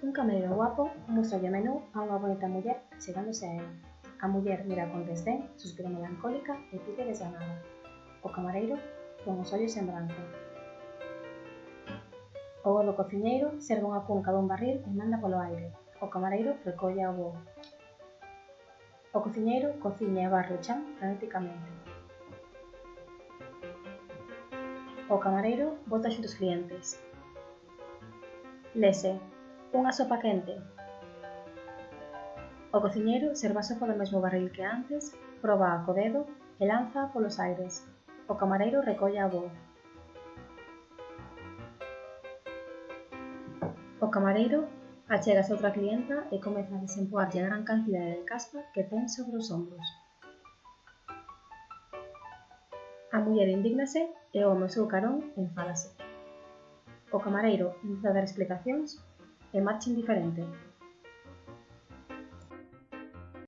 Un camarero guapo mostralle a menú a unha bonita muller chegándose a él. A muller mira con desdén, suspira melancólica e pide desganada. O camareiro pon os ollos en branco. O do cociñeiro serve unha cunca dun barril e manda polo aire. O camareiro recolle ao voo. O cociñeiro cociña e barre o chan frenéticamente. O camareiro bota xunto os clientes. Lese, unha sopa quente. O cociñeiro serva a sopa do mesmo barril que antes, proba a co dedo e lanza polos aires. O camareiro recolle a voo. O camareiro achega a outra clienta e comeza a desempoarlle a gran cantidade de caspa que ten sobre os ombros. A muller indígnase e o home seu carón enfádase. O camareiro intenta dar explicacións è Max Indifferente.